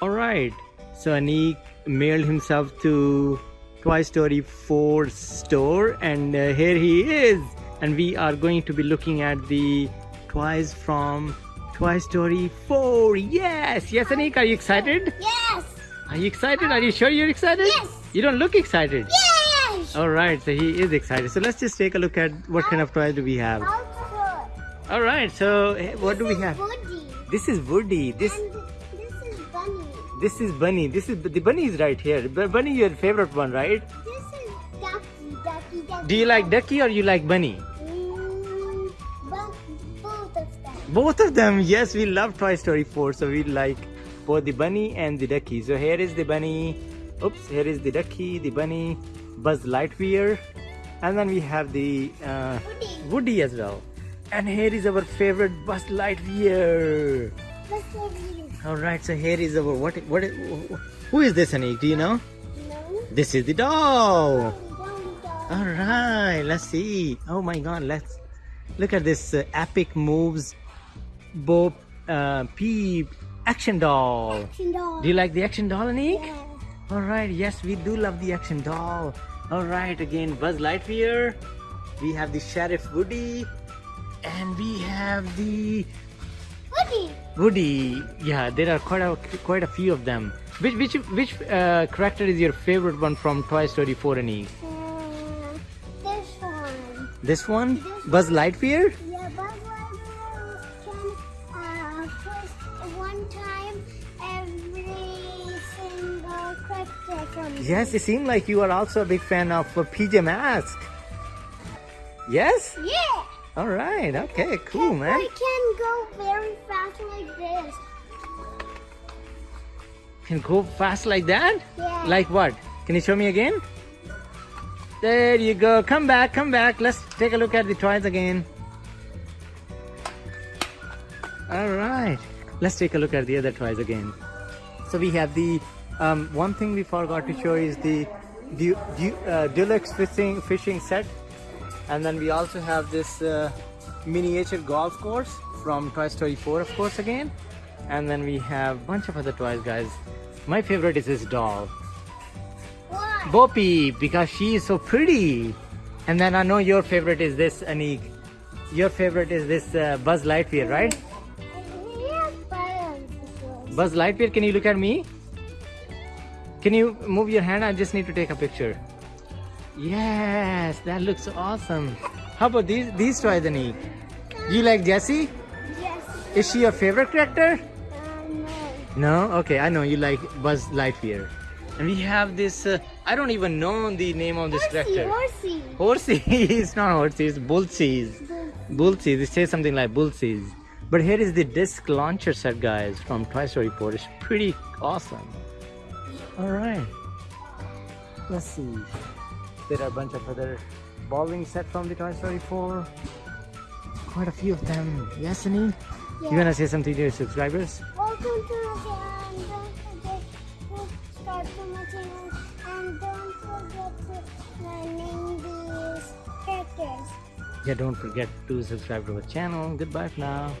All right. So Anik mailed himself to Toy Story 4 store and uh, here he is. And we are going to be looking at the toys from Toy Story 4. Yes. Yes, Anik, are you excited? Yes. Are you excited? Are you sure you're excited? Yes. You don't look excited. Yes. All right. So he is excited. So let's just take a look at what kind of toys do we have. All right. So eh, what do we have? Woody. This is Woody. This And this is Bunny. This is Bunny. This is the bunny is right here. Bunny, your favorite one, right? This is Ducky. Ducky. Ducky. Do you like Ducky or you like Bunny? Mm, both, of them. Both of them. Yes, we love Toy Story 4, so we like both the bunny and the ducky. So here is the bunny. Oops, here is the ducky, the bunny, Buzz Lightyear, and then we have the uh, Woody. Woody as well. And here is our favorite Buzz Lightyear. Let's go read. All right, so here is our what? What? Who is this, Anik? Do you know? No. This is the doll. All right, let's see. Oh my God, let's look at this uh, epic moves, Bob uh, Peep action doll. Action doll. Do you like the action doll, Anik? Yeah. All right, yes, we do love the action doll. All right, again, Buzz Lightyear. We have the Sheriff Woody, and we have the Woody. Woody. Yeah, there are quite a quite a few of them. Which which which uh, character is your favorite one from Toy Story 4, Anik? Uh, this one. This one, Buzz Lightyear. Yeah, Buzz Lightyear can uh, push one time every single character from Yes, it seemed like you are also a big fan of uh, PJ Masks. Yes? Yeah. All right. Okay, cool, man. I can go very fast like this. Can go fast like that? Yeah. Like what? Can you show me again? There you go. Come back, come back. Let's take a look at the toys again. All right. Let's take a look at the other toys again. So we have the um, one thing we forgot to show is the du- du- uh, deluxe fishing fishing set, and then we also have this uh, miniature golf course from Toy Story 4, of course, again. And then we have a bunch of other toys, guys. My favorite is this doll, What? Bo because she is so pretty. And then I know your favorite is this, Anik. Your favorite is this uh, Buzz Lightyear, right? Yeah, balance this one. Buzz Lightyear, can you look at me? Can you move your hand? I just need to take a picture. Yes, that looks awesome. How about these these toys, Anik? You like Jessie? Yes. Is she your favorite character? Uh, no. No? Okay, I know you like Buzz Lightyear. And we have this, uh, I don't even know the name of this Horsey, character. horsey. Horsey. it's not horsey, it's Bullseyes. Bullseyes. It says something like Bullseyes. But here is the disc launcher set, guys, from Toy Story 4. It's pretty awesome. All right. Let's see. There are a bunch of other bowling set from the Toy Story 4. Quite a few of them. Yes, Annie? Yeah. You wanna say something to your subscribers? Welcome to the channel. Don't forget to subscribe to my channel and don't forget to name these characters. Yeah, don't forget to subscribe to our channel. Goodbye for now.